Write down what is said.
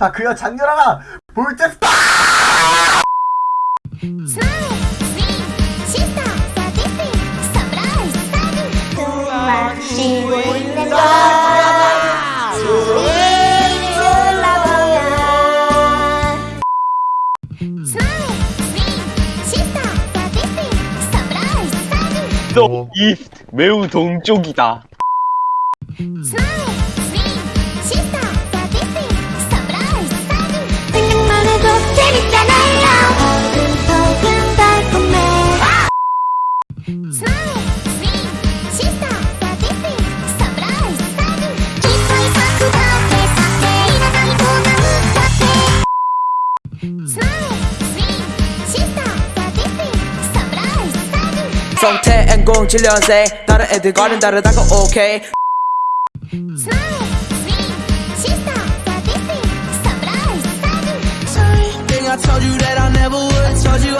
아 그야 장렬하나 볼때 또이 매우 동쪽이다. 성태 공 7년생 다른 애들과는 다르다고 오케이 Thing I told you that I never would. Told you